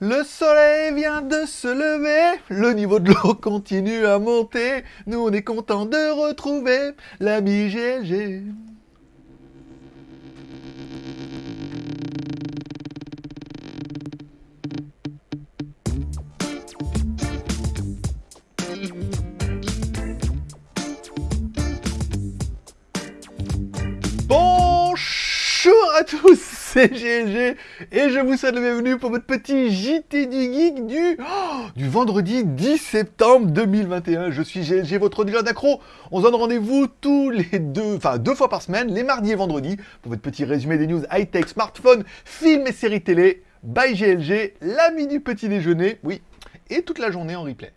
Le soleil vient de se lever, le niveau de l'eau continue à monter, nous on est content de retrouver l'ami GLG. GLG et je vous souhaite la bienvenue pour votre petit JT du Geek du, oh, du vendredi 10 septembre 2021. Je suis GLG, votre dealer d'accro. On se donne rendez-vous tous les deux, enfin deux fois par semaine, les mardis et vendredis, pour votre petit résumé des news high-tech, smartphones, films et séries télé. By GLG, l'ami du petit déjeuner, oui, et toute la journée en replay.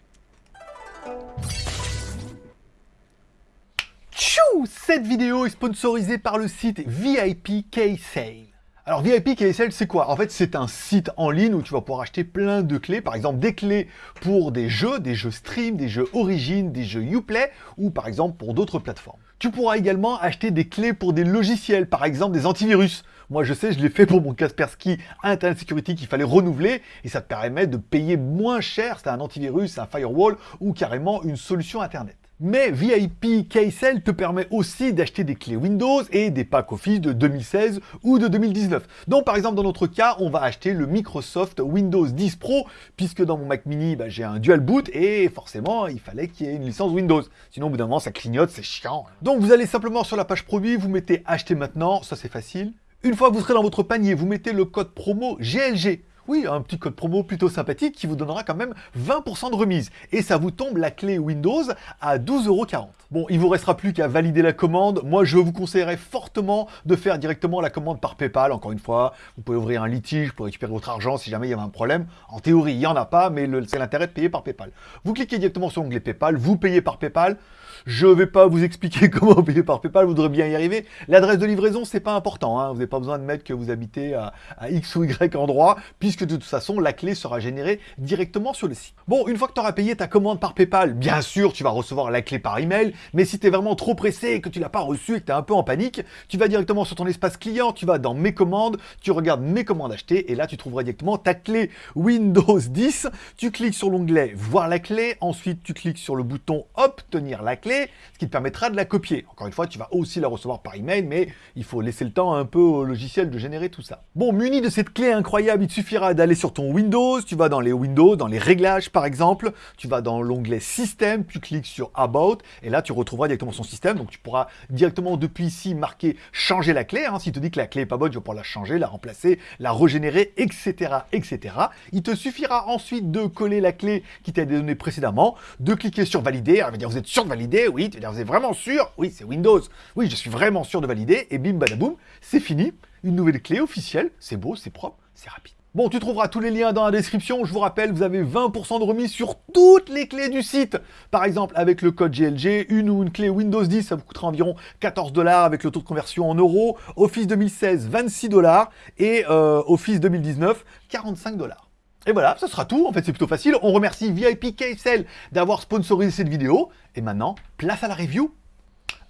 Cette vidéo est sponsorisée par le site VIP K-Sale. Alors VIP K-Sale, c'est quoi? En fait, c'est un site en ligne où tu vas pouvoir acheter plein de clés. Par exemple, des clés pour des jeux, des jeux stream, des jeux origine, des jeux Uplay, ou par exemple pour d'autres plateformes. Tu pourras également acheter des clés pour des logiciels, par exemple des antivirus. Moi, je sais, je l'ai fait pour mon Kaspersky Internet Security qu'il fallait renouveler et ça te permet de payer moins cher. C'est un antivirus, un firewall ou carrément une solution Internet. Mais VIP KSL te permet aussi d'acheter des clés Windows et des packs Office de 2016 ou de 2019. Donc par exemple dans notre cas, on va acheter le Microsoft Windows 10 Pro puisque dans mon Mac mini, bah, j'ai un dual boot et forcément il fallait qu'il y ait une licence Windows. Sinon au bout d'un moment ça clignote, c'est chiant. Donc vous allez simplement sur la page produit, vous mettez acheter maintenant, ça c'est facile. Une fois que vous serez dans votre panier, vous mettez le code promo GLG. Oui, un petit code promo plutôt sympathique qui vous donnera quand même 20% de remise. Et ça vous tombe la clé Windows à 12,40€. Bon, il vous restera plus qu'à valider la commande. Moi, je vous conseillerais fortement de faire directement la commande par Paypal. Encore une fois, vous pouvez ouvrir un litige pour récupérer votre argent si jamais il y avait un problème. En théorie, il n'y en a pas, mais c'est l'intérêt de payer par Paypal. Vous cliquez directement sur l'onglet Paypal, vous payez par Paypal. Je ne vais pas vous expliquer comment payer par Paypal, vous devrez bien y arriver. L'adresse de livraison, c'est pas important. Hein. Vous n'avez pas besoin de mettre que vous habitez à, à, X ou Y endroit, puisque de toute façon, la clé sera générée directement sur le site. Bon, une fois que tu auras payé ta commande par Paypal, bien sûr, tu vas recevoir la clé par email, mais si tu es vraiment trop pressé et que tu l'as pas reçue et que tu es un peu en panique, tu vas directement sur ton espace client, tu vas dans Mes commandes, tu regardes Mes commandes achetées, et là, tu trouveras directement ta clé Windows 10. Tu cliques sur l'onglet Voir la clé, ensuite, tu cliques sur le bouton Obtenir la clé, ce qui te permettra de la copier. Encore une fois, tu vas aussi la recevoir par email, mais il faut laisser le temps un peu au logiciel de générer tout ça. Bon, muni de cette clé incroyable, il te suffira d'aller sur ton Windows, tu vas dans les Windows, dans les réglages par exemple, tu vas dans l'onglet Système, tu cliques sur About, et là tu retrouveras directement son système, donc tu pourras directement depuis ici marquer changer la clé, hein. s'il te dit que la clé est pas bonne, tu vas pouvoir la changer, la remplacer, la régénérer, etc., etc. Il te suffira ensuite de coller la clé qui t'a été donnée précédemment, de cliquer sur valider, alors, va dire vous êtes sûr de valider, oui, tu êtes vraiment sûr Oui, c'est Windows. Oui, je suis vraiment sûr de valider. Et bim, badaboum, c'est fini. Une nouvelle clé officielle. C'est beau, c'est propre, c'est rapide. Bon, tu trouveras tous les liens dans la description. Je vous rappelle, vous avez 20% de remise sur toutes les clés du site. Par exemple, avec le code GLG, une ou une clé Windows 10, ça vous coûtera environ 14 dollars avec le taux de conversion en euros. Office 2016, 26 dollars. Et euh, Office 2019, 45 dollars. Et voilà, ce sera tout. En fait, c'est plutôt facile. On remercie VIP KSL d'avoir sponsorisé cette vidéo. Et maintenant, place à la review.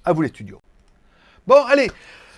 À vous les studios. Bon, allez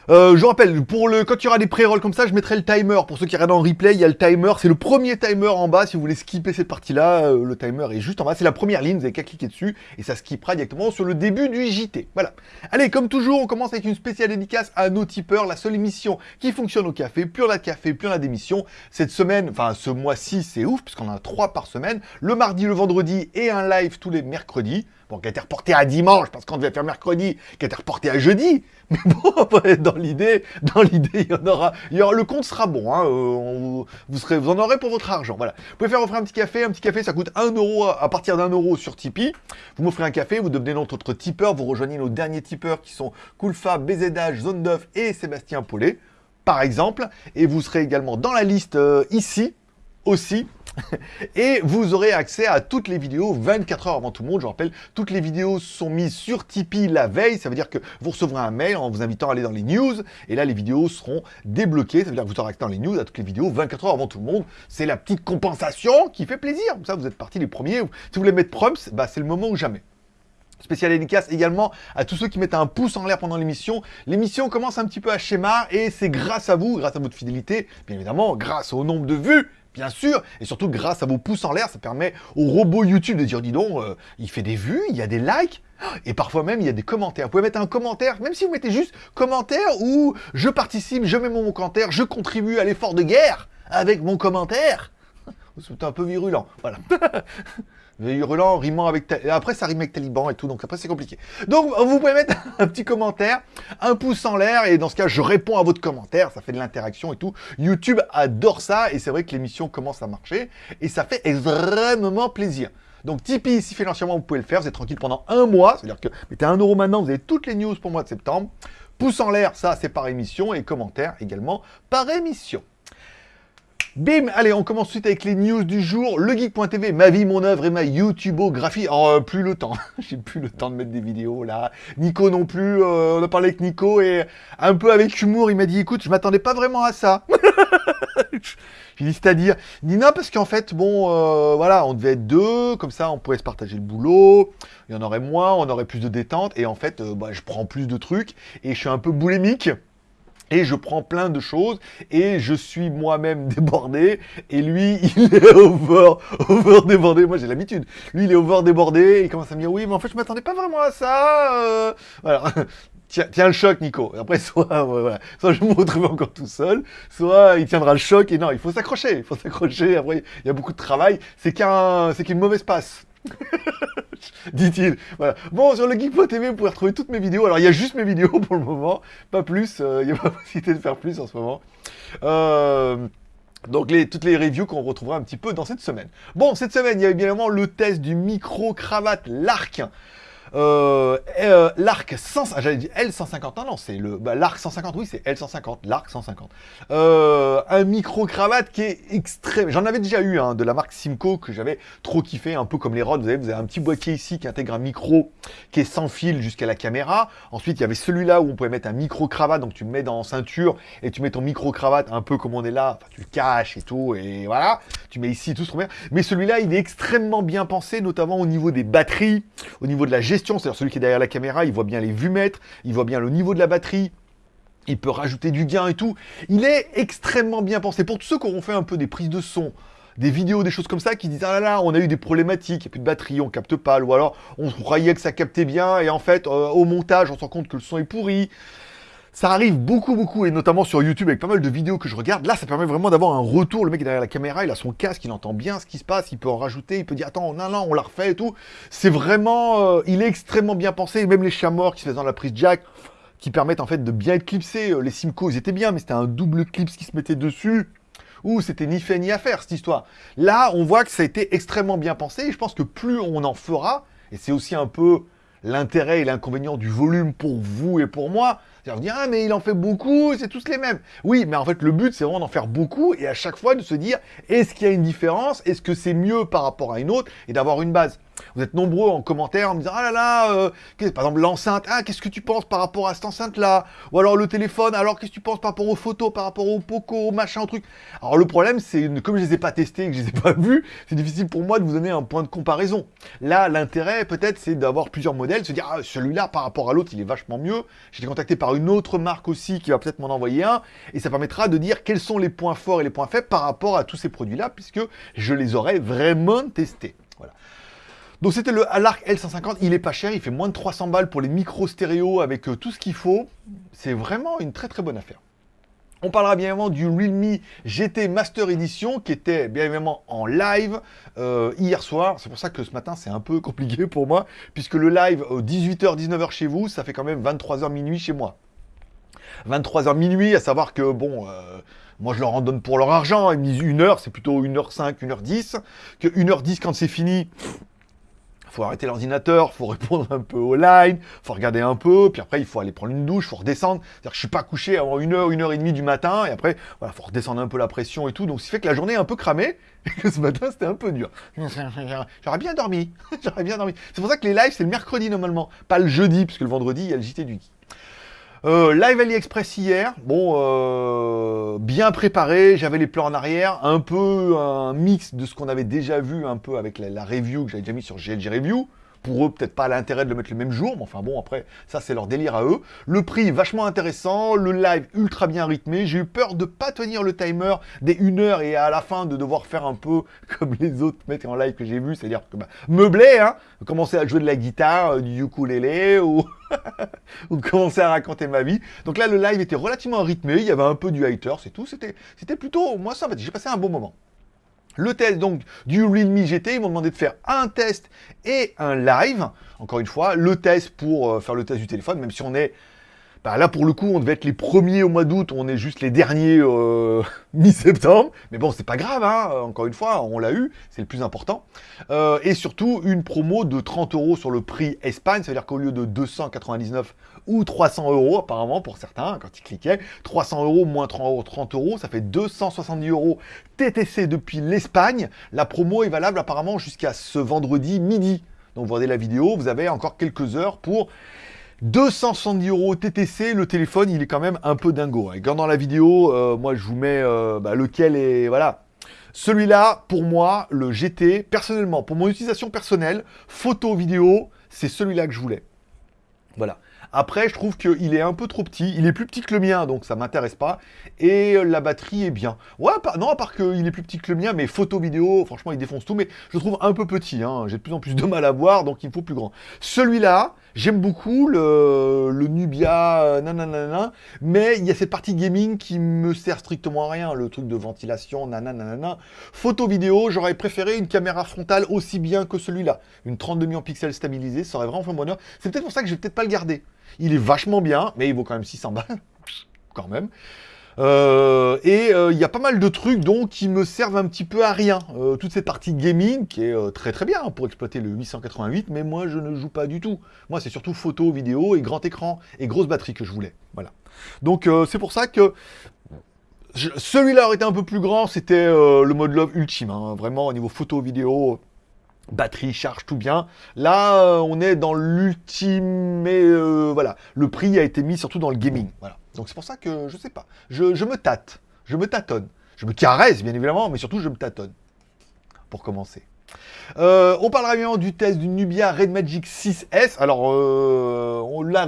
euh, je rappelle, pour le, quand il y aura des pré-rolls comme ça, je mettrai le timer. Pour ceux qui regardent en replay, il y a le timer. C'est le premier timer en bas. Si vous voulez skipper cette partie-là, euh, le timer est juste en bas. C'est la première ligne. Vous n'avez qu'à cliquer dessus et ça skippera directement sur le début du JT. Voilà. Allez, comme toujours, on commence avec une spéciale dédicace à nos tipeurs. La seule émission qui fonctionne au café. Plus on a de café, plus on a d'émissions. Cette semaine, enfin ce mois-ci, c'est ouf puisqu'on en a trois par semaine. Le mardi, le vendredi et un live tous les mercredis. Bon, qui a été reporté à dimanche parce qu'on devait faire mercredi, qui a été reporté à jeudi. Mais bon, dans l'idée, dans l'idée, il y en aura, il y aura, le compte sera bon. Hein, euh, vous vous en aurez pour votre argent. Voilà. Vous pouvez faire offrir un petit café. Un petit café, ça coûte 1 euro à partir d'un euro sur Tipeee. Vous m'offrez un café, vous devenez notre tipeur, vous rejoignez nos derniers tipeurs qui sont Coolfa, BZH, Zone 9 et Sébastien Paulet, par exemple. Et vous serez également dans la liste euh, ici aussi et vous aurez accès à toutes les vidéos 24 heures avant tout le monde. Je rappelle, toutes les vidéos sont mises sur Tipeee la veille. Ça veut dire que vous recevrez un mail en vous invitant à aller dans les news. Et là, les vidéos seront débloquées. Ça veut dire que vous aurez accès dans les news à toutes les vidéos 24 heures avant tout le monde. C'est la petite compensation qui fait plaisir. Comme ça, vous êtes parti les premiers. Si vous voulez mettre prompts, bah, c'est le moment ou jamais. Spécial dédicace également à tous ceux qui mettent un pouce en l'air pendant l'émission. L'émission commence un petit peu à schéma et c'est grâce à vous, grâce à votre fidélité, bien évidemment, grâce au nombre de vues bien sûr, et surtout grâce à vos pouces en l'air, ça permet au robot YouTube de dire, dis donc, euh, il fait des vues, il y a des likes, et parfois même, il y a des commentaires. Vous pouvez mettre un commentaire, même si vous mettez juste commentaire ou je participe, je mets mon commentaire, je contribue à l'effort de guerre avec mon commentaire. C'est un peu virulent, voilà. virulent, rimant avec... Après, ça rime avec taliban et tout, donc après, c'est compliqué. Donc, vous pouvez mettre un petit commentaire, un pouce en l'air, et dans ce cas, je réponds à votre commentaire, ça fait de l'interaction et tout. YouTube adore ça, et c'est vrai que l'émission commence à marcher, et ça fait extrêmement plaisir. Donc Tipeee, si financièrement vous pouvez le faire, vous êtes tranquille pendant un mois, c'est-à-dire que mettez un euro maintenant, vous avez toutes les news pour le mois de septembre. Pouce en l'air, ça c'est par émission, et commentaire également par émission. Bim Allez, on commence tout de suite avec les news du jour. Le Geek.tv, ma vie, mon œuvre et ma YouTubeographie. Oh, euh, plus le temps. J'ai plus le temps de mettre des vidéos, là. Nico non plus. Euh, on a parlé avec Nico et un peu avec humour, il m'a dit, écoute, je m'attendais pas vraiment à ça. J'ai dit, c'est-à-dire non, parce qu'en fait, bon, euh, voilà, on devait être deux, comme ça, on pourrait se partager le boulot, il y en aurait moins, on aurait plus de détente, et en fait, bah, je prends plus de trucs, et je suis un peu boulémique et je prends plein de choses et je suis moi-même débordé et lui il est over, over débordé. Moi j'ai l'habitude. Lui il est over débordé, il commence à me dire oui mais en fait je m'attendais pas vraiment à ça. Euh. Voilà. Tiens, tiens, le choc, Nico. après, soit, voilà, soit je me retrouve encore tout seul, soit il tiendra le choc. Et non, il faut s'accrocher. Il faut s'accrocher. Après, il y a beaucoup de travail. C'est qu'un, c'est qu'une mauvaise passe. dit-il. Voilà. Bon, sur le Geek.tv, vous pouvez retrouver toutes mes vidéos. Alors, il y a juste mes vidéos pour le moment, pas plus. Euh, il n'y a pas possibilité de faire plus en ce moment. Euh, donc les, toutes les reviews qu'on retrouvera un petit peu dans cette semaine. Bon, cette semaine, il y a évidemment le test du micro-cravate Lark. Euh, euh, l'arc 100, ah, j'avais dit L150, non, c'est le, bah, l'arc 150, oui, c'est L150, l'arc 150. Euh, un micro-cravate qui est extrême, j'en avais déjà eu, hein, de la marque Simco, que j'avais trop kiffé, un peu comme les Rod, vous avez, un petit boîtier ici qui intègre un micro qui est sans fil jusqu'à la caméra. Ensuite, il y avait celui-là où on pouvait mettre un micro-cravate, donc tu le mets dans ceinture, et tu mets ton micro-cravate un peu comme on est là, tu le caches et tout, et voilà, tu mets ici, tout ce bien. Mais celui-là, il est extrêmement bien pensé, notamment au niveau des batteries, au niveau de la gestion c'est-à-dire celui qui est derrière la caméra, il voit bien les vues mètres, il voit bien le niveau de la batterie, il peut rajouter du gain et tout. Il est extrêmement bien pensé. Pour tous ceux qui auront fait un peu des prises de son, des vidéos, des choses comme ça, qui disent « Ah là là, on a eu des problématiques, il n'y a plus de batterie, on capte pas, ou alors on croyait que ça captait bien, et en fait, euh, au montage, on se rend compte que le son est pourri. » Ça arrive beaucoup, beaucoup, et notamment sur YouTube avec pas mal de vidéos que je regarde. Là, ça permet vraiment d'avoir un retour. Le mec derrière la caméra, il a son casque, il entend bien ce qui se passe, il peut en rajouter, il peut dire attends, non, non, on l'a refait et tout. C'est vraiment, euh, il est extrêmement bien pensé. Même les chats morts qui se font dans la prise jack, qui permettent en fait de bien être. Euh, les Simco, ils étaient bien, mais c'était un double clips qui se mettait dessus. Ouh, c'était ni fait ni à faire cette histoire. Là, on voit que ça a été extrêmement bien pensé, je pense que plus on en fera, et c'est aussi un peu l'intérêt et l'inconvénient du volume pour vous et pour moi, c'est-à-dire dire, ah mais il en fait beaucoup, c'est tous les mêmes. Oui, mais en fait le but c'est vraiment d'en faire beaucoup et à chaque fois de se dire, est-ce qu'il y a une différence? Est-ce que c'est mieux par rapport à une autre? Et d'avoir une base. Vous êtes nombreux en commentaire en me disant Ah là là, euh, par exemple l'enceinte, ah qu'est-ce que tu penses par rapport à cette enceinte-là? Ou alors le téléphone, alors qu'est-ce que tu penses par rapport aux photos, par rapport au Poco, au machin, au truc Alors le problème, c'est comme je les ai pas testés, que je les ai pas vus, c'est difficile pour moi de vous donner un point de comparaison. Là, l'intérêt peut-être, c'est d'avoir plusieurs modèles, se dire ah, celui-là par rapport à l'autre, il est vachement mieux. J'ai été contacté par une autre marque aussi qui va peut-être m'en envoyer un, et ça permettra de dire quels sont les points forts et les points faibles par rapport à tous ces produits-là, puisque je les aurais vraiment testés. Donc c'était le Alarc L150, il est pas cher, il fait moins de 300 balles pour les micros stéréo avec euh, tout ce qu'il faut. C'est vraiment une très très bonne affaire. On parlera bien évidemment du Realme GT Master Edition qui était bien évidemment en live euh, hier soir. C'est pour ça que ce matin c'est un peu compliqué pour moi puisque le live 18h, 19h chez vous, ça fait quand même 23h minuit chez moi. 23h minuit, à savoir que bon... Euh, moi, je leur en donne pour leur argent. Ils me disent 1 heure, c'est plutôt 1h05, 1h10. Que 1h10, quand c'est fini, faut arrêter l'ordinateur, faut répondre un peu au line, faut regarder un peu, puis après il faut aller prendre une douche, faut redescendre. C'est-à-dire que je suis pas couché avant une heure, une heure et demie du matin, et après, voilà, faut redescendre un peu la pression et tout. Donc, ce qui fait que la journée est un peu cramée, et que ce matin c'était un peu dur. J'aurais bien dormi, j'aurais bien dormi. C'est pour ça que les lives c'est le mercredi normalement, pas le jeudi, puisque le vendredi il y a le JT du euh, live AliExpress hier, bon, euh, bien préparé, j'avais les plans en arrière, un peu un mix de ce qu'on avait déjà vu un peu avec la, review que j'avais déjà mis sur GLG Review. Pour eux, peut-être pas l'intérêt de le mettre le même jour, mais enfin bon, après, ça c'est leur délire à eux. Le prix vachement intéressant, le live ultra bien rythmé. J'ai eu peur de pas tenir le timer des 1 heure et à la fin de devoir faire un peu comme les autres mecs en live que j'ai vu, c'est-à-dire que bah, meubler, hein, commencer à jouer de la guitare, euh, du ukulélé ou... ou commencer à raconter ma vie. Donc là, le live était relativement rythmé, il y avait un peu du hater, c'est tout. C'était plutôt, moi ça, j'ai passé un bon moment. Le test donc du Realme GT, ils m'ont demandé de faire un test et un live. Encore une fois, le test pour euh, faire le test du téléphone, même si on est bah, là, pour le coup, on devait être les premiers au mois d'août, on est juste les derniers euh, mi-septembre. Mais bon, c'est pas grave, hein. encore une fois, on l'a eu, c'est le plus important. Euh, et surtout, une promo de 30 euros sur le prix Espagne, c'est-à-dire qu'au lieu de 299 ou 300 euros, apparemment, pour certains, quand ils cliquaient, 300 euros moins 30 euros, ça fait 270 euros TTC depuis l'Espagne. La promo est valable apparemment jusqu'à ce vendredi midi. Donc vous regardez la vidéo, vous avez encore quelques heures pour 270 euros TTC, le téléphone, il est quand même un peu dingo. Et quand dans la vidéo, euh, moi, je vous mets euh, bah, lequel est... Voilà. Celui-là, pour moi, le GT, personnellement, pour mon utilisation personnelle, photo, vidéo, c'est celui-là que je voulais. Voilà. Après, je trouve qu'il est un peu trop petit. Il est plus petit que le mien, donc ça m'intéresse pas. Et la batterie est bien. Ouais, non, à part qu'il est plus petit que le mien, mais photo, vidéo, franchement, il défonce tout. Mais je le trouve un peu petit. Hein. J'ai de plus en plus de mal à voir, donc il me faut plus grand. Celui-là, j'aime beaucoup le, le Nubia, euh, nanana, mais il y a cette partie gaming qui me sert strictement à rien. Le truc de ventilation, nanana. Photo, vidéo, j'aurais préféré une caméra frontale aussi bien que celui-là. Une 32 millions pixels stabilisée, ça aurait vraiment fait un bonheur. C'est peut-être pour ça que je vais peut-être pas le garder. Il est vachement bien, mais il vaut quand même 600 balles, quand même. Euh, et euh, il y a pas mal de trucs donc qui me servent un petit peu à rien. Euh, toute cette partie gaming qui est très très bien pour exploiter le 888, mais moi je ne joue pas du tout. Moi c'est surtout photo, vidéo et grand écran et grosse batterie que je voulais. Voilà. Donc c'est pour ça que celui-là aurait été un peu plus grand, c'était le mode love ultime. Hein. Vraiment au niveau photo, vidéo, batterie, charge, tout bien. Là, euh, on est dans l'ultime, euh, voilà, le prix a été mis surtout dans le gaming. Voilà. Donc c'est pour ça que je sais pas. Je, me tâte, je me tâtonne. Je me caresse, bien évidemment, mais surtout je me tâtonne. Pour commencer. Euh, on parlera bien du test du Nubia Red Magic 6S. Alors, on l'a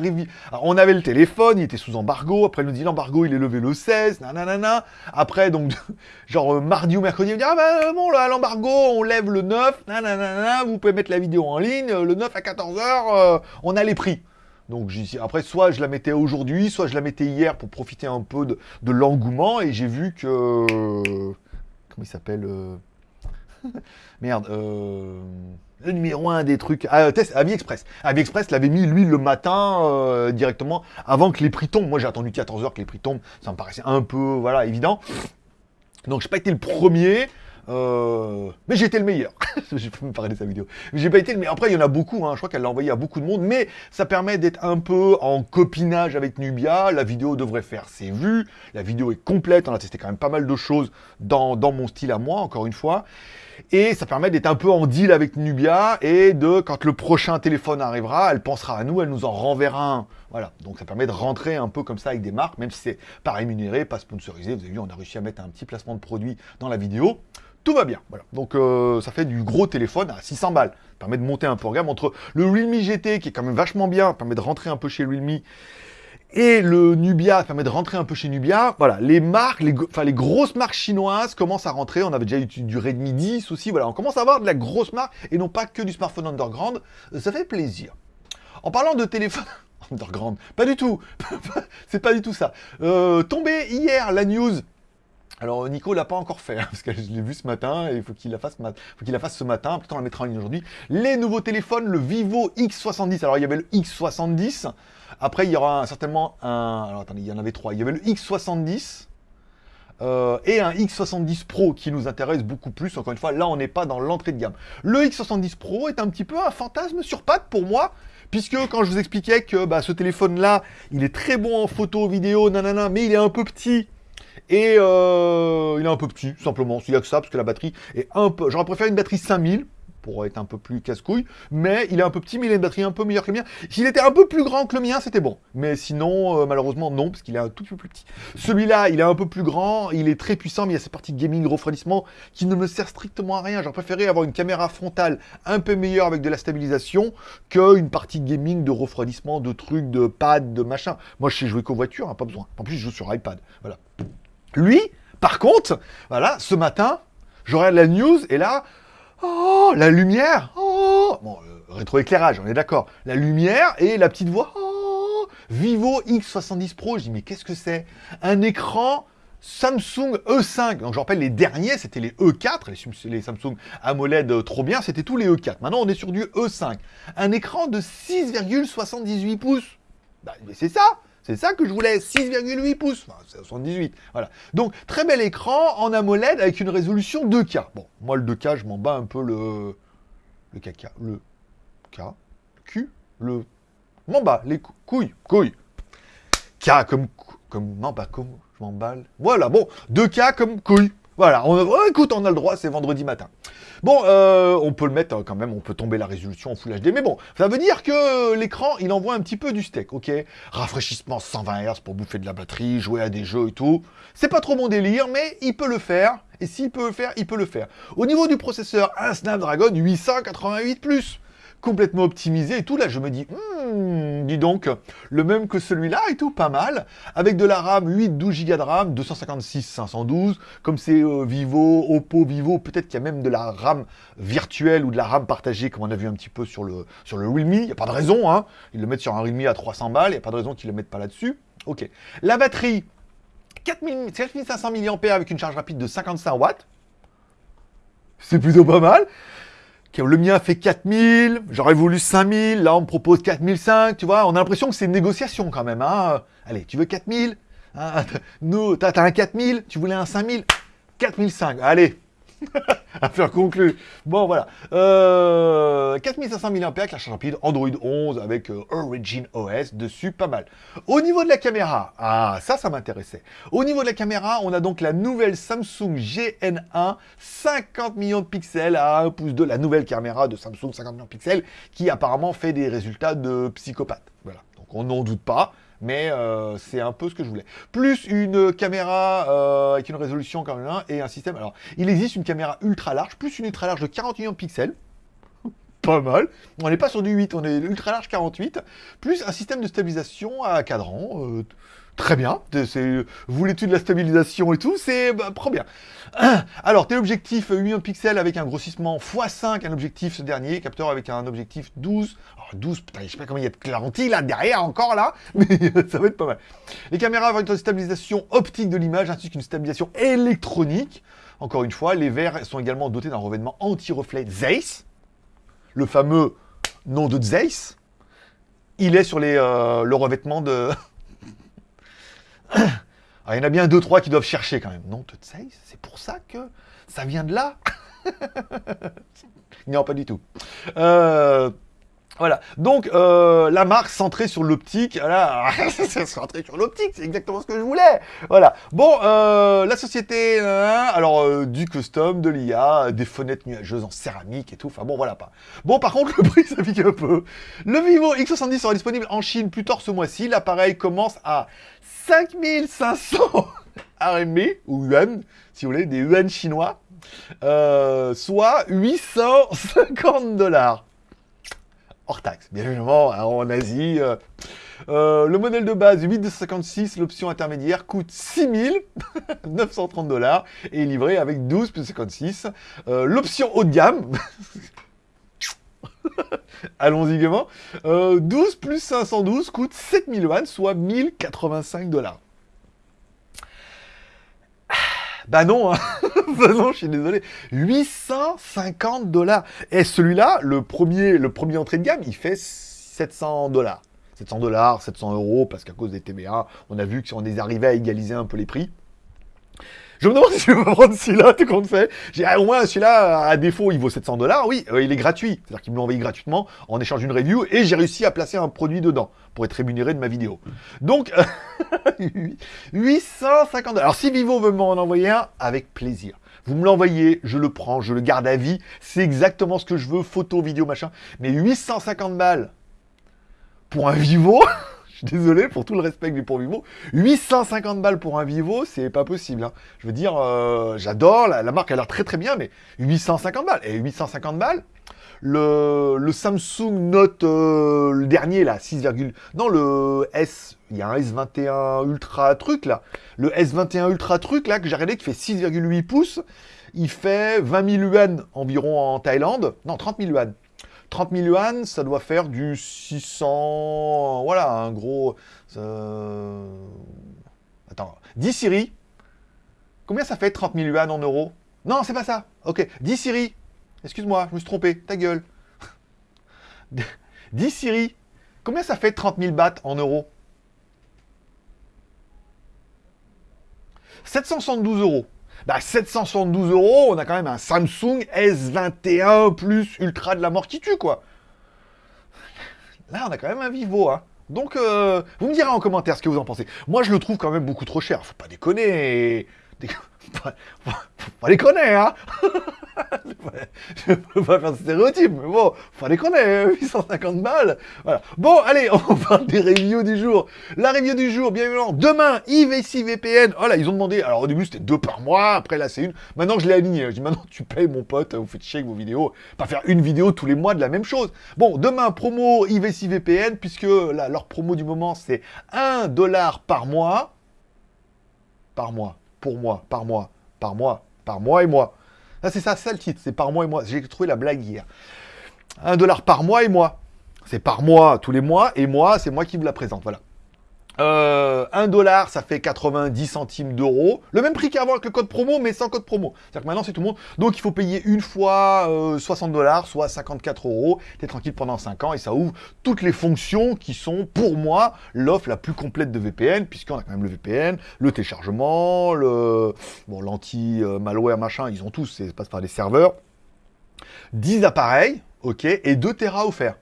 On avait le téléphone, il était sous embargo. Après, il nous dit l'embargo, il est levé le 16. Nanana. Après, donc, genre euh, mardi ou mercredi, il me dit Ah ben bon, l'embargo, on lève le 9. Nanana. Vous pouvez mettre la vidéo en ligne. Le 9 à 14h, euh, on a les prix. Donc après, soit je la mettais aujourd'hui, soit je la mettais hier pour profiter un peu de, l'engouement. Et j'ai vu que... Comment il s'appelle euh, Merde. Euh le numéro un des trucs. Ah, test AliExpress. AliExpress l'avait mis, lui, le matin, euh, directement, avant que les prix tombent. Moi, j'ai attendu 14 heures que les prix tombent. Ça me paraissait un peu, voilà, évident. Donc, j'ai pas été le premier. Euh, mais j'ai été le meilleur. j'ai pas me parler de sa vidéo. J'ai pas été le meilleur. Après, il y en a beaucoup. Hein. Je crois qu'elle l'a envoyé à beaucoup de monde. Mais ça permet d'être un peu en copinage avec Nubia. La vidéo devrait faire ses vues. La vidéo est complète. On a testé quand même pas mal de choses dans mon style à moi, encore une fois. Et ça permet d'être un peu en deal avec Nubia et de, quand le prochain téléphone arrivera, elle pensera à nous, elle nous en renverra un. Voilà, donc ça permet de rentrer un peu comme ça avec des marques, même si c'est pas rémunéré, pas sponsorisé. Vous avez vu, on a réussi à mettre un petit placement de produit dans la vidéo. Tout va bien, voilà. Donc euh, ça fait du gros téléphone à 600 balles. Ça permet de monter un peu en gamme entre le Realme GT qui est quand même vachement bien, permet de rentrer un peu chez Realme et le Nubia permet de rentrer un peu chez Nubia. Voilà, les marques, enfin, les grosses marques chinoises commencent à rentrer. On avait déjà eu du Redmi 10 aussi. Voilà, on commence à avoir de la grosse marque et non pas que du smartphone underground. Euh, ça fait plaisir. En parlant de téléphone underground, pas du tout. C'est pas du tout ça. Euh, tombé hier la news alors Nico l'a pas encore fait, hein, parce que je l'ai vu ce matin, et il faut qu'il la fasse, faut qu'il la fasse ce matin, peut-être on la mettra en ligne aujourd'hui. Les nouveaux téléphones, le Vivo X70. Alors il y avait le X70, après, il y aura certainement un... Alors attendez, il y en avait trois. Il y avait le X70 euh, et un X70 Pro qui nous intéresse beaucoup plus. Encore une fois, là, on n'est pas dans l'entrée de gamme. Le X70 Pro est un petit peu un fantasme sur pattes pour moi. Puisque quand je vous expliquais que bah, ce téléphone-là, il est très bon en photo, vidéo, nanana, mais il est un peu petit. Et euh, il est un peu petit, simplement. Il n'y a que ça, parce que la batterie est un peu... J'aurais préféré une batterie 5000 pour être un peu plus casse-couille. Mais il est un peu petit, mais il a une batterie un peu meilleure que le mien. S'il était un peu plus grand que le mien, c'était bon. Mais sinon, euh, malheureusement, non, parce qu'il est un tout petit peu plus petit. Celui-là, il est un peu plus grand, il est très puissant, mais il y a cette partie gaming refroidissement qui ne me sert strictement à rien. J'aurais préféré avoir une caméra frontale un peu meilleure avec de la stabilisation qu'une partie gaming de refroidissement, de trucs, de pad, de machin. Moi, je sais jouer qu'aux voitures, hein, pas besoin. En plus, je joue sur iPad. Voilà. Lui, par contre, voilà, ce matin, je regarde la news et là, oh, la lumière, oh, bon, euh, rétroéclairage, on est d'accord, la lumière et la petite voix, oh, Vivo X70 Pro, je dis mais qu'est-ce que c'est? Un écran Samsung E5, donc je rappelle les derniers, c'était les E4, les, Samsung AMOLED euh, trop bien, c'était tous les E4. Maintenant on est sur du E5. Un écran de 6,78 pouces. Bah, c'est ça c'est ça que je voulais, 6,8 pouces, enfin, c'est 78, voilà. Donc, très bel écran en AMOLED avec une résolution 2K. Bon, moi, le 2K, je m'en bats un peu le... Le caca, le K, le Q, le... M'en bats, les couilles, couilles. K comme... comme... Non, pas comme... Je m'emballe. Voilà, bon, 2K comme couille. Voilà, on, oh, écoute, on a le droit, c'est vendredi matin. Bon, euh, on peut le mettre quand même, on peut tomber la résolution en Full HD, mais bon, ça veut dire que l'écran, il envoie un petit peu du steak, ok? Rafraîchissement 120 Hz pour bouffer de la batterie, jouer à des jeux et tout. C'est pas trop mon délire, mais il peut le faire, et s'il peut le faire, il peut le faire. Au niveau du processeur, un Snapdragon 888+, complètement optimisé et tout. Là, je me dis, hmm, dis donc, le même que celui-là et tout, pas mal. Avec de la RAM, 8, 12 Go de RAM, 256, 512. Comme c'est euh, Vivo, Oppo, Vivo, peut-être qu'il y a même de la RAM virtuelle ou de la RAM partagée, comme on a vu un petit peu sur le, sur le Realme. Il n'y a pas de raison, hein. Ils le mettent sur un Realme à 300 balles, il n'y a pas de raison qu'ils le mettent pas là-dessus. Ok. La batterie, 4500 mAh avec une charge rapide de 55 watts. C'est plutôt pas mal. Le mien fait 4000, j'aurais voulu 5000, là on me propose 4005, tu vois, on a l'impression que c'est une négociation quand même. Hein. Allez, tu veux 4000 hein, Nous, t'as un 4000, tu voulais un 5000 4005, allez Affaire conclue. Bon, voilà. Euh, 4500 mAh la charge rapide, Android 11 avec euh, Origin OS dessus, pas mal. Au niveau de la caméra, ah, ça, ça m'intéressait. Au niveau de la caméra, on a donc la nouvelle Samsung GN1, 50 millions de pixels à 1 pouce de la nouvelle caméra de Samsung 50 millions de pixels, qui apparemment fait des résultats de psychopathe. Voilà. Donc on n'en doute pas mais euh, c'est un peu ce que je voulais. Plus une caméra euh, avec une résolution quand même, et un système... Alors, il existe une caméra ultra large, plus une ultra large de 40 millions de pixels, pas mal. On n'est pas sur du 8, on est ultra large 48, plus un système de stabilisation à cadran, euh, Très bien, vous l'étude de la stabilisation et tout, c'est bah, bien. Alors, téléobjectif 8 millions de pixels avec un grossissement x5, un objectif ce dernier, capteur avec un objectif 12. Alors 12, putain, je sais pas comment il y a de lentilles là, derrière encore là, mais ça va être pas mal. Les caméras avec une stabilisation optique de l'image ainsi qu'une stabilisation électronique. Encore une fois, les verres sont également dotés d'un revêtement anti-reflet Zeiss, le fameux nom de Zeiss. Il est sur euh, le revêtement de... il y en a bien deux, trois qui doivent chercher quand même. Non, sais, c'est pour ça que ça vient de là Non, pas du tout. Euh, voilà, donc euh, la marque centrée sur l'optique, voilà, centrée sur l'optique, c'est exactement ce que je voulais. Voilà, bon, euh, la société, alors du custom, de l'IA, des fenêtres nuageuses en céramique et tout, enfin bon, voilà pas. Bon, par contre, le prix, ça pique un peu. Le Vivo X70 sera disponible en Chine plus tard ce mois-ci, l'appareil commence à 5500 RMB, ou yuan, si vous voulez, des yuan chinois, euh, soit 850 dollars. Hors taxe, bien évidemment, hein, en Asie. Euh, euh, le modèle de base 8256, l'option intermédiaire coûte 6930 dollars et est livré avec 12 plus 56. l'option haut de gamme, allons-y gaiement, 12 plus 512 coûte 7000 yuan, soit 1085 dollars. Bah non, hein. bah non, je suis désolé. 850 dollars. Et celui-là, le premier, entrée de gamme, il fait 700 dollars. 700 dollars, 700 euros, parce qu'à cause des TBA, on a vu qu'on est arrivé à égaliser un peu les prix. Je me demande si je vais prendre celui-là, tout compte fait. J'ai au moins celui-là, à défaut, il vaut 700 dollars. Oui, euh, il est gratuit. C'est-à-dire qu'il me l'a envoyé gratuitement en échange d'une review et j'ai réussi à placer un produit dedans pour être rémunéré de ma vidéo. Donc, 850 dollars. Alors, si Vivo veut m'en envoyer un, avec plaisir. Vous me l'envoyez, je le prends, je le garde à vie. C'est exactement ce que je veux, photo, vidéo, machin. Mais 850 balles pour un Vivo? Je suis désolé pour tout le respect que j'ai pour Vivo. 850 balles pour un Vivo, c'est pas possible. hein. Je veux dire, euh, j'adore, la, marque a l'air très très bien, mais 850 balles. Et 850 balles, le, le Samsung Note, euh, le dernier là, 6, non le S, il y a un S21 Ultra truc là, le S21 Ultra truc là que j'ai regardé qui fait 6,8 pouces, il fait 20 000 yuan environ en Thaïlande, non 30 000 yuan. 30 000 yuan, ça doit faire du 600, voilà, un gros... Attends, 10 Siri, combien ça fait 30 000 yuan en euros? Non, c'est pas ça, ok, 10 Siri, Excuse-moi, je me suis trompé, ta gueule. Dis Siri, combien ça fait 30 000 bahts en euros? 772 euros. Bah 772 euros, on a quand même un Samsung S21 Plus Ultra de la mort qui tue, quoi. Là, on a quand même un Vivo, hein. Donc, euh, vous me direz en commentaire ce que vous en pensez. Moi, je le trouve quand même beaucoup trop cher. Faut pas déconner. Dé- Faut pas déconner, hein Je peux pas faire de stéréotype, mais bon, faut pas déconner, 850 balles. Voilà. Bon, allez, on parle des reviews du jour. La review du jour, bien évidemment, demain, IVC VPN. Oh là, ils ont demandé, alors au début c'était deux par mois, après là c'est une. Maintenant je l'ai aligné. Je dis maintenant tu payes mon pote, vous faites chier avec vos vidéos. Pas faire une vidéo tous les mois de la même chose. Bon, demain, promo IVC VPN, puisque là, leur promo du moment c'est 1 dollar par mois. Par mois, pour moi, par mois, par mois, par mois et moi. Là, c'est ça, ça le titre, c'est par mois et mois. J'ai trouvé la blague hier. Un dollar par mois et mois. C'est par mois, tous les mois, et moi, c'est moi qui vous la présente, voilà. Euh, 1 dollar, ça fait 90 centimes d'euros. Le même prix qu'avant avec le code promo, mais sans code promo. C'est-à-dire que maintenant, c'est tout le monde. Donc, il faut payer une fois euh, 60 dollars, soit 54 euros. T'es tranquille pendant 5 ans et ça ouvre toutes les fonctions qui sont, pour moi, l'offre la plus complète de VPN, puisqu'on a quand même le VPN, le téléchargement, le bon, l'anti-malware, machin, ils ont tous, ça passe par des serveurs. 10 appareils, ok, et 2 Tera offerts.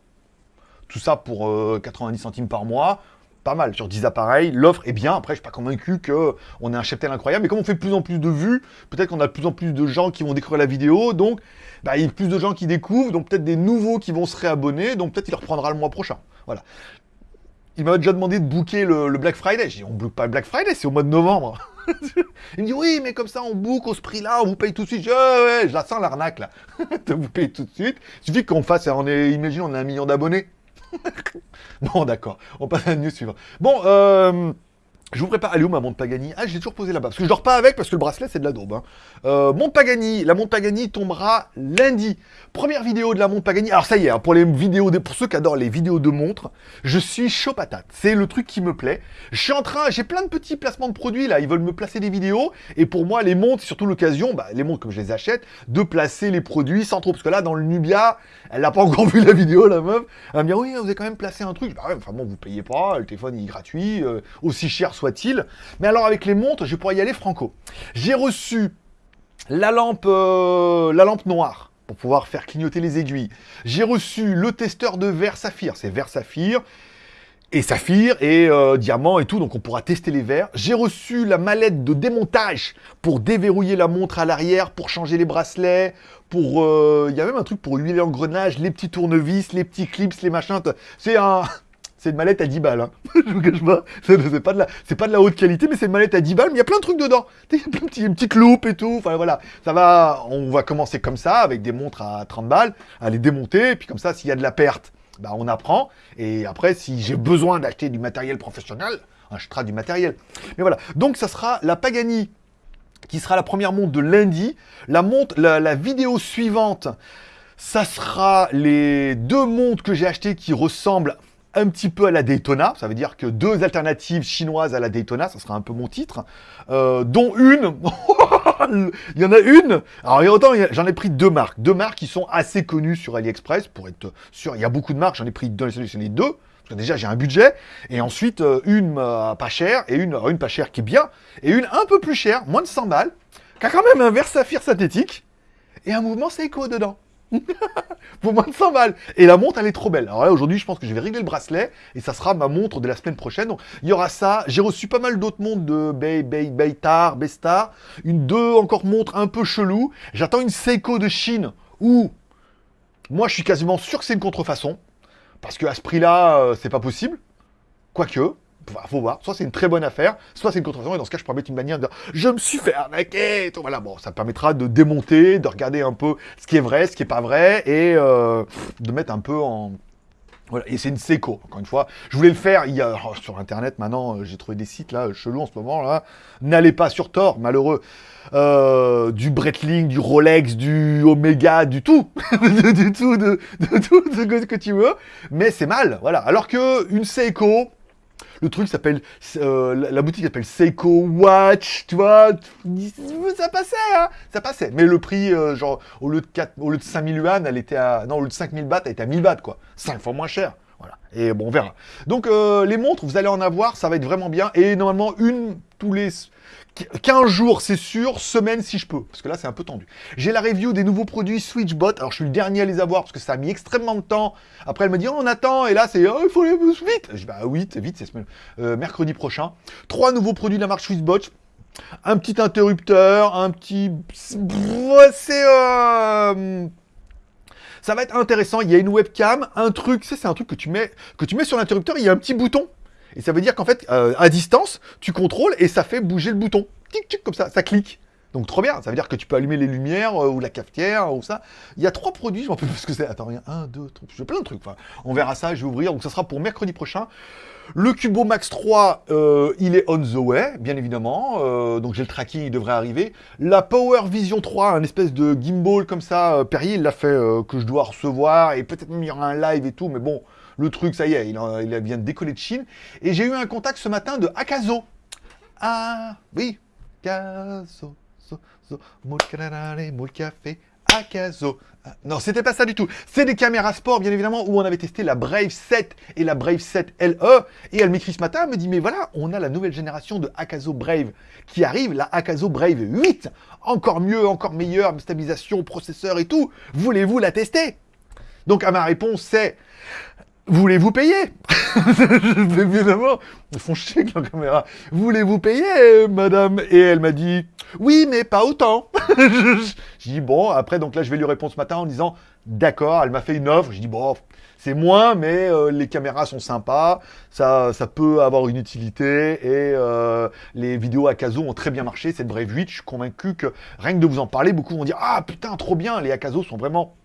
Tout ça pour euh, 90 centimes par mois. Pas mal sur 10 appareils. L'offre est bien. Après, je suis pas convaincu qu'on ait un cheptel incroyable. Mais comme on fait plus en plus de vues, peut-être qu'on a de plus en plus de gens qui vont découvrir la vidéo. Donc, bah, il y a plus de gens qui découvrent. Donc, peut-être des nouveaux qui vont se réabonner. Donc, peut-être il reprendra le mois prochain. Voilà. Il m'a déjà demandé de booker le, Black Friday. J'ai dit, on book pas le Black Friday, c'est au mois de novembre. Il me dit, oui, mais comme ça, on book au ce prix-là, on vous paye tout de suite. Je je la sens l'arnaque, là. vous payer tout de suite. Il suffit qu'on fasse, on est, imagine, on a un million d'abonnés. bon, d'accord. On passe à la news suivante. Bon, euh, je vous prépare. Est où ma montre Pagani? Ah, j'ai toujours posé là-bas. Parce que je dors pas avec, parce que le bracelet, c'est de la daube. Hein. Euh, Pagani. La montre Pagani tombera lundi. Première vidéo de la montre Pagani. Alors, ça y est, hein, pour les vidéos, de, pour ceux qui adorent les vidéos de montres, je suis chaud patate. C'est le truc qui me plaît. Je suis en train, j'ai plein de petits placements de produits, là. Ils veulent me placer des vidéos. Et pour moi, les montres, surtout l'occasion, bah, les montres comme je les achète, de placer les produits sans trop. Parce que là, dans le Nubia, elle n'a pas encore vu la vidéo, la meuf. Elle me dire, oui, vous avez quand même placé un truc. Bah ouais, enfin bon, vous payez pas, le téléphone il est gratuit, euh, aussi cher soit-il. Mais alors avec les montres, je pourrais y aller franco. J'ai reçu la lampe, euh, la lampe noire pour pouvoir faire clignoter les aiguilles. J'ai reçu le testeur de verre saphir. C'est verre saphir et saphir et euh, diamant et tout, donc on pourra tester les verres. J'ai reçu la mallette de démontage pour déverrouiller la montre à l'arrière, pour changer les bracelets, pour... euh, Il y a même un truc pour huiler l'engrenage, les petits tournevis, les petits clips, les machins. C'est un... C'est une mallette à 10 balles, hein. je vous cache pas. C'est pas, de la... pas de la haute qualité, mais c'est une mallette à 10 balles, mais il y a plein de trucs dedans. Il y a plein petits, une petite loupe et tout. Enfin voilà, ça va. On va commencer comme ça, avec des montres à 30 balles, à les démonter, puis comme ça, s'il y a de la perte, bah, on apprend. Et après, si j'ai besoin d'acheter du matériel professionnel, on achètera du matériel. Mais voilà. Donc, ça sera la Pagani qui sera la première montre de lundi. La montre, la, la vidéo suivante, ça sera les deux montres que j'ai achetées qui ressemblent un petit peu à la Daytona. Ça veut dire que deux alternatives chinoises à la Daytona, ça sera un peu mon titre. Euh, dont une, il y en a une. Alors, autant, j'en ai pris deux marques. Deux marques qui sont assez connues sur AliExpress, pour être sûr. Il y a beaucoup de marques, j'en ai pris deux, sélectionné deux. Parce que déjà, j'ai un budget. Et ensuite, euh, une euh, pas chère, et une, une pas chère qui est bien. Et une un peu plus chère, moins de 100 balles, qui a quand même un verre saphir synthétique. Et un mouvement Seiko dedans. pour moins de 100 balles. Et la montre, elle est trop belle. Alors là, aujourd'hui, je pense que je vais régler le bracelet et ça sera ma montre de la semaine prochaine. Donc, il y aura ça. J'ai reçu pas mal d'autres montres de Bay, Bay, Baytar, Bestar. Une, deux encore montres un peu chelou. J'attends une Seiko de Chine où moi, je suis quasiment sûr que c'est une contrefaçon. Parce qu'à ce prix-là, euh, c'est pas possible. Quoique, faut voir. Soit c'est une très bonne affaire, soit c'est une contrefaçon. Et dans ce cas, je pourrais mettre une manière de Je me suis fait arnaquer Voilà, bon, ça permettra de démonter, de regarder un peu ce qui est vrai, ce qui est pas vrai, et euh, de mettre un peu en. Voilà, et c'est une Seiko, encore une fois. Je voulais le faire, il y a, oh, sur Internet, maintenant, euh, j'ai trouvé des sites, là, chelous en ce moment, là. N'allez pas sur Tor, malheureux. Euh, du Breitling, du Rolex, du Omega, du tout. du tout, de, de tout ce que tu veux. Mais c'est mal, voilà. Alors que une Seiko, le truc s'appelle, euh, la boutique s'appelle Seiko Watch, tu vois, ça passait, hein, ça passait. Mais le prix, euh, genre, au lieu de 4, au lieu de 5000 yuan, elle était à, non, au lieu de 5000 bahts, elle était à 1000 bahts, quoi. 5 fois moins cher. Et bon, on verra. Donc, euh, les montres, vous allez en avoir, ça va être vraiment bien. Et normalement, une tous les 15 jours, c'est sûr, semaine si je peux, parce que là, c'est un peu tendu. J'ai la review des nouveaux produits Switchbot, alors je suis le dernier à les avoir, parce que ça a mis extrêmement de temps. Après, elle me dit, oh, on attend, et là, c'est, oh, il faut vite. Je dis, bah oui, vite, c'est euh, mercredi prochain. Trois nouveaux produits de la marque Switchbot, un petit interrupteur, un petit... C'est... Euh... Ça va être intéressant, il y a une webcam, un truc, c'est un truc que tu mets, que tu mets sur l'interrupteur, il y a un petit bouton et ça veut dire qu'en fait, euh, à distance, tu contrôles et ça fait bouger le bouton. Tic, tic, comme ça, ça clique. Donc trop bien, ça veut dire que tu peux allumer les lumières euh, ou la cafetière ou ça. Il y a trois produits, je m'en plus ce que c'est. Attends, rien, un, deux, trois, j'ai plein de trucs. Enfin, on verra ça, je vais ouvrir. Donc ça sera pour mercredi prochain. Le Cubo Max 3, euh, il est on the way, bien évidemment. donc j'ai le tracking, il devrait arriver. La Power Vision 3, un espèce de gimbal comme ça, Perrier, il l'a fait que je dois recevoir. Et peut-être même il y aura un live et tout, mais bon, le truc, ça y est, il, il vient de décoller de Chine. Et j'ai eu un contact ce matin de Akazo. Ah, oui, Akazo, moule Akazo. Ah, non, c'était pas ça du tout. C'est des caméras sport, bien évidemment, où on avait testé la Brave 7 et la Brave 7 LE. Et elle m'écrit ce matin, elle me dit, mais voilà, on a la nouvelle génération de Akazo Brave qui arrive, la Akazo Brave 8. Encore mieux, encore meilleure, stabilisation, processeur et tout. Voulez-vous la tester? Donc, à ma réponse, c'est Voulez-vous payer? Évidemment, ils font chier avec la caméra. Voulez-vous payer, madame? Et elle m'a dit, oui, mais pas autant. J'ai dit, bon, après, donc là, je vais lui répondre ce matin en disant, d'accord, elle m'a fait une offre. J'ai dit, bon, c'est moins, mais euh, les caméras sont sympas, ça, ça peut avoir une utilité, et euh, les vidéos Akazo ont très bien marché, cette Brave 8, je suis convaincu que rien que de vous en parler, beaucoup vont dire, ah putain, trop bien, les Akazo sont vraiment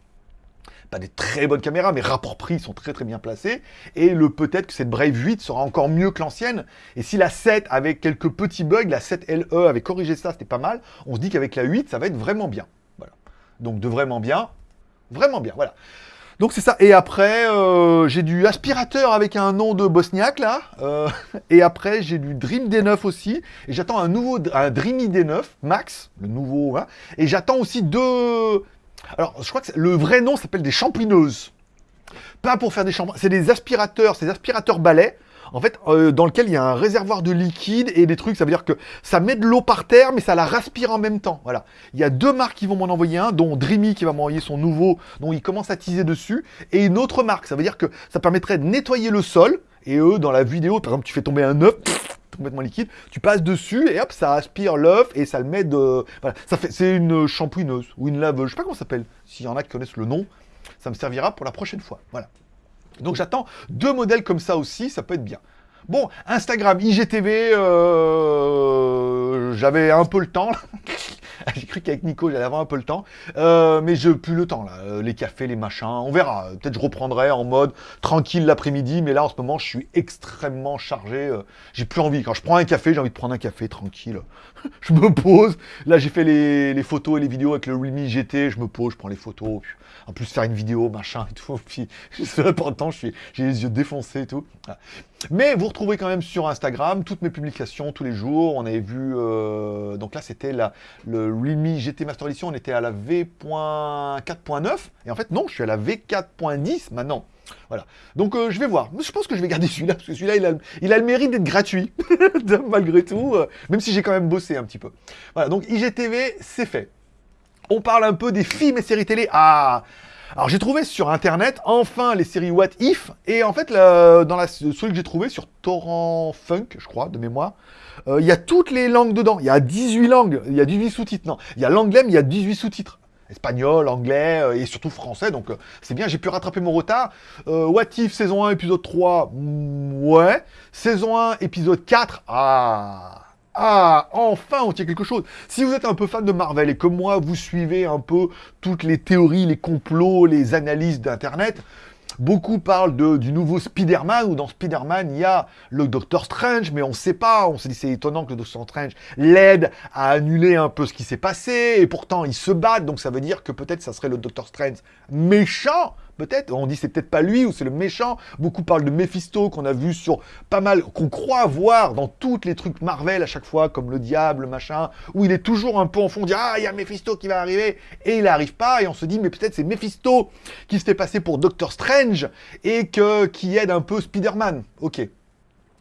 pas des très bonnes caméras, mais rapport prix sont très très bien placés. Et le peut-être que cette Brave 8 sera encore mieux que l'ancienne. Et si la 7 avec quelques petits bugs, la 7 LE avait corrigé ça, c'était pas mal. On se dit qu'avec la 8, ça va être vraiment bien. Voilà. Donc de vraiment bien, vraiment bien. Voilà. Donc c'est ça. Et après, euh, j'ai du aspirateur avec un nom de bosniaque là. Euh, et après, j'ai du Dream D9 aussi. Et j'attends un nouveau, un Dreamy D9 Max, le nouveau. Hein. Et j'attends aussi deux, alors, je crois que le vrai nom s'appelle des champineuses. Pas pour faire des shampoings, c'est des aspirateurs, c'est des aspirateurs balais, en fait, euh, dans lequel il y a un réservoir de liquide et des trucs, ça veut dire que ça met de l'eau par terre, mais ça la respire en même temps. Voilà. Il y a deux marques qui vont m'en envoyer un, dont Dreamy qui va m'envoyer son nouveau, dont il commence à teaser dessus, et une autre marque. Ça veut dire que ça permettrait de nettoyer le sol, et eux, dans la vidéo, par exemple, tu fais tomber un œuf, complètement liquide, tu passes dessus et hop, ça aspire l'œuf et ça le met de... Voilà, ça fait, c'est une shampooineuse ou une laveuse, je sais pas comment ça s'appelle. S'il y en a qui connaissent le nom, ça me servira pour la prochaine fois. Voilà. Donc j'attends deux modèles comme ça aussi, ça peut être bien. Bon, Instagram, IGTV, euh, j'avais un peu le temps. J'ai cru qu'avec Nico, j'allais avoir un peu le temps. Euh, mais je plus le temps, là. Euh, les cafés, les machins, on verra. Peut-être je reprendrai en mode tranquille l'après-midi. Mais là, en ce moment, je suis extrêmement chargé. Euh, j'ai plus envie. Quand je prends un café, j'ai envie de prendre un café tranquille. je me pose. Là, j'ai fait les, photos et les vidéos avec le Realme GT. Je me pose, je prends les photos. En plus, faire une vidéo, machin et tout. Puis, temps, j'ai les yeux défoncés et tout. Mais vous retrouvez quand même sur Instagram toutes mes publications tous les jours. On avait vu... donc là, c'était le Realme GT Master Edition, on était à la V.4.9. Et en fait, non, je suis à la V4.10 maintenant. Voilà. Donc, euh, je vais voir. Je pense que je vais garder celui-là, parce que celui-là, il a, il a le mérite d'être gratuit, malgré tout, euh, même si j'ai quand même bossé un petit peu. Voilà, donc IGTV, c'est fait. On parle un peu des films et séries télé. Ah Alors j'ai trouvé sur internet enfin les séries What If et en fait dans la celui que j'ai trouvé sur Torrent Funk, je crois, de mémoire, euh, il y a toutes les langues dedans. Il y a 18 langues, il y a 18 sous-titres. Non, il y a l'anglais, mais il y a 18 sous-titres. Espagnol, anglais euh, et surtout français, donc euh, c'est bien, j'ai pu rattraper mon retard. What If, saison 1, épisode 3, mm, ouais. Saison 1, épisode 4, ah ah, enfin, on tient quelque chose. Si vous êtes un peu fan de Marvel et comme moi, vous suivez un peu toutes les théories, les complots, les analyses d'Internet, Beaucoup parlent du nouveau Spider-Man, où dans Spider-Man, il y a le Doctor Strange, mais on ne sait pas. On s'est dit c'est étonnant que le Doctor Strange l'aide à annuler un peu ce qui s'est passé, et pourtant ils se battent, donc ça veut dire que peut-être ça serait le Doctor Strange méchant, peut-être. On dit c'est peut-être pas lui ou c'est le méchant. Beaucoup parlent de Mephisto qu'on a vu sur pas mal, qu'on croit voir dans tous les trucs Marvel à chaque fois, comme le diable, machin, où il est toujours un peu en fond, on dit ah il y a Mephisto qui va arriver et il n'arrive pas et on se dit mais peut-être c'est Mephisto qui se fait passer pour Doctor Strange et qui aide un peu Spider-Man. Ok.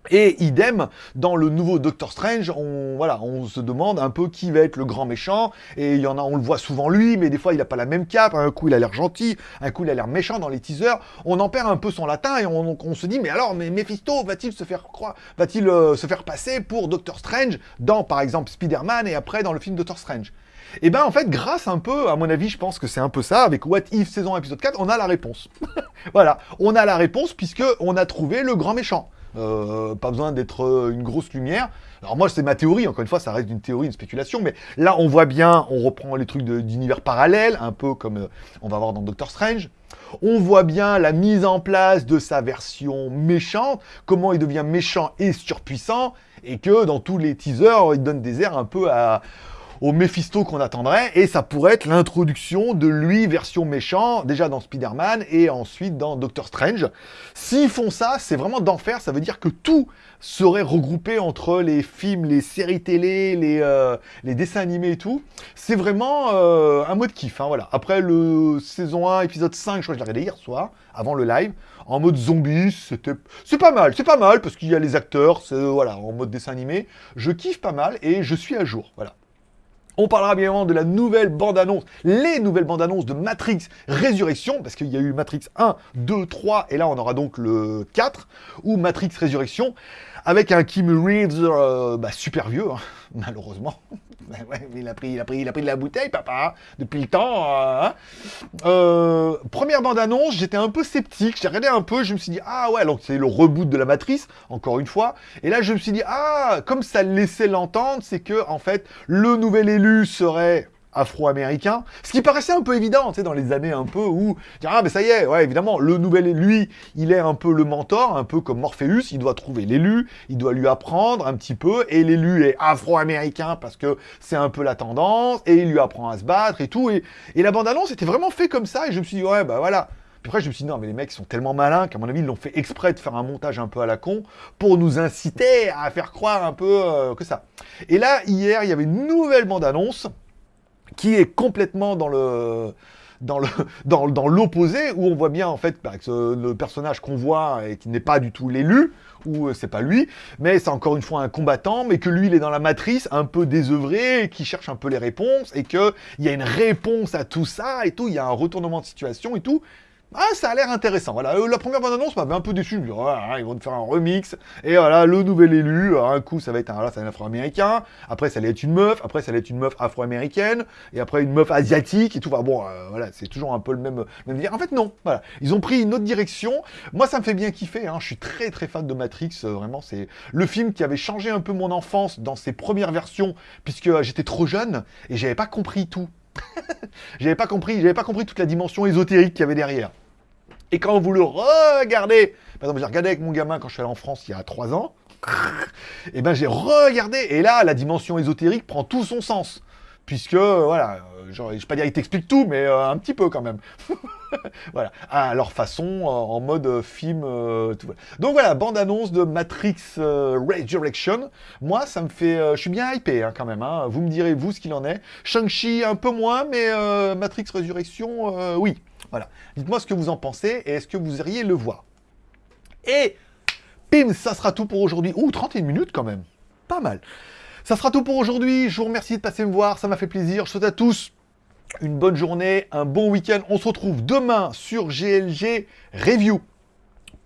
Et idem, dans le nouveau Doctor Strange, on, voilà, on se demande un peu qui va être le grand méchant, et il y en a, on le voit souvent lui, mais des fois il n'a pas la même cape, un coup il a l'air gentil, un coup il a l'air méchant dans les teasers, on en perd un peu son latin, et on, se dit, mais alors, mais Mephisto va-t-il se faire croire, va-t-il euh, se faire passer pour Doctor Strange dans, par exemple, Spider-Man, et après dans le film Doctor Strange? Et eh ben en fait, grâce un peu, à mon avis, je pense que c'est un peu ça, avec What If saison épisode 4, on a la réponse. voilà, on a la réponse puisque on a trouvé le grand méchant. Euh, pas besoin d'être euh, une grosse lumière. Alors moi, c'est ma théorie, encore une fois, ça reste une théorie, une spéculation, mais là, on voit bien, on reprend les trucs d'univers parallèle, un peu comme euh, on va voir dans Doctor Strange. On voit bien la mise en place de sa version méchante, comment il devient méchant et surpuissant, et que dans tous les teasers, il donne des airs un peu à au Mephisto qu'on attendrait, et ça pourrait être l'introduction de lui version méchant, déjà dans Spider-Man, et ensuite dans Doctor Strange. S'ils font ça, c'est vraiment d'enfer, ça veut dire que tout serait regroupé entre les films, les séries télé, les, euh, les dessins animés et tout. C'est vraiment euh, un mode kiff, hein, voilà. Après le saison 1, épisode 5, je crois que je l'ai regardé hier soir, avant le live, en mode zombie, c'était... C'est pas mal, c'est pas mal, parce qu'il y a les acteurs, voilà, en mode dessin animé. Je kiffe pas mal, et je suis à jour, voilà. On parlera bien évidemment de la nouvelle bande-annonce, les nouvelles bandes-annonces de Matrix Résurrection, parce qu'il y a eu Matrix 1, 2, 3, et là on aura donc le 4, ou Matrix Résurrection, avec un Kim Reeves euh, bah, super vieux, hein, malheureusement. Ben il, a pris, il, a pris, il a pris de la bouteille, papa, depuis le temps. Euh, hein. euh, première bande-annonce, j'étais un peu sceptique, j'ai regardé un peu, je me suis dit, ah ouais, donc c'est le reboot de la matrice, encore une fois. Et là, je me suis dit, ah, comme ça laissait l'entendre, c'est que, en fait, le nouvel élu serait afro-américain, ce qui paraissait un peu évident, tu sais, dans les années un peu où, ah, mais ça y est, ouais, évidemment, le nouvel, lui, il est un peu le mentor, un peu comme Morpheus, il doit trouver l'élu, il doit lui apprendre un petit peu, et l'élu est afro-américain parce que c'est un peu la tendance, et il lui apprend à se battre et tout, et, et la bande-annonce était vraiment fait comme ça, et je me suis dit, ouais, bah voilà, puis après, je me suis dit, non, mais les mecs sont tellement malins qu'à mon avis, ils l'ont fait exprès de faire un montage un peu à la con pour nous inciter à faire croire un peu euh, que ça. Et là, hier, il y avait une nouvelle bande-annonce qui est complètement dans dans le l'opposé où on voit bien en fait bah, que le personnage qu'on voit et qui n'est pas du tout l'élu ou euh, c'est pas lui, mais c'est encore une fois un combattant, mais que lui il est dans la matrice un peu désœuvré, qui cherche un peu les réponses et que il y a une réponse à tout ça et tout, il y a un retournement de situation et tout. Ah, ça a l'air intéressant. Voilà, euh, la première bande-annonce m'avait un peu déçu. Ils vont faire un remix. Et voilà, le nouvel élu. un coup, ça va être un, afro-américain. Après, ça allait être une meuf. Après, ça allait être une meuf afro-américaine. Et après, une meuf asiatique et tout. Bon, euh, voilà, c'est toujours un peu le même. En fait, non. Voilà, ils ont pris une autre direction. Moi, ça me fait bien kiffer. Hein. Je suis très, très fan de Matrix. Euh, vraiment, c'est le film qui avait changé un peu mon enfance dans ses premières versions, puisque j'étais trop jeune et j'avais pas compris tout. j'avais pas compris, j'avais pas compris toute la dimension ésotérique qu'il y avait derrière. Et quand vous le regardez, par exemple, j'ai regardé avec mon gamin quand je suis allé en France il y a 3 ans, et eh ben j'ai regardé, et là, la dimension ésotérique prend tout son sens. Puisque, voilà, euh, je ne vais pas dire qu'ils t'expliquent tout, mais euh, un petit peu quand même. voilà, à leur façon, en mode film. Euh, Donc voilà, bande-annonce de Matrix Resurrection. Moi, ça me fait... je suis bien hypé hein, quand même. Hein. Vous me direz, vous, ce qu'il en est. Shang-Chi, un peu moins, mais Matrix Resurrection, oui. Voilà. Dites-moi ce que vous en pensez et est-ce que vous iriez le voir. Et, pim, ça sera tout pour aujourd'hui. Ouh, 31 minutes quand même. Pas mal. Ça sera tout pour aujourd'hui. Je vous remercie de passer me voir. Ça m'a fait plaisir. Je souhaite à tous une bonne journée, un bon week-end. On se retrouve demain sur GLG Review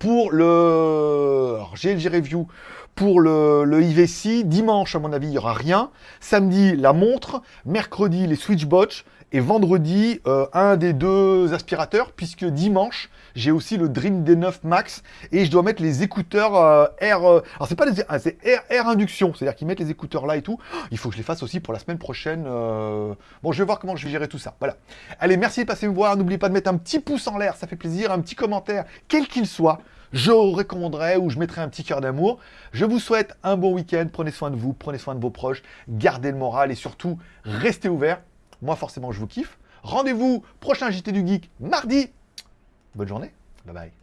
pour le GLG Review pour le, le IVC. Dimanche, à mon avis, il n'y aura rien. Samedi, la montre. Mercredi, les Switchbots. Et vendredi, euh, un des deux aspirateurs, puisque dimanche, j'ai aussi le Dream D9 Max et je dois mettre les écouteurs euh, Air. euh, alors c'est pas des ah, c'est Air induction, c'est-à-dire qu'ils mettent les écouteurs là et tout. Il faut que je les fasse aussi pour la semaine prochaine. euh. Bon, je vais voir comment je vais gérer tout ça. Voilà. Allez, merci de passer me voir. N'oubliez pas de mettre un petit pouce en l'air, ça fait plaisir. Un petit commentaire, quel qu'il soit. Je recommanderais ou je mettrai un petit cœur d'amour. Je vous souhaite un bon week-end. Prenez soin de vous, prenez soin de vos proches, gardez le moral et surtout, restez ouverts. Moi, forcément, je vous kiffe. Rendez-vous prochain JT du Geek mardi. Bonne journée. Bye bye.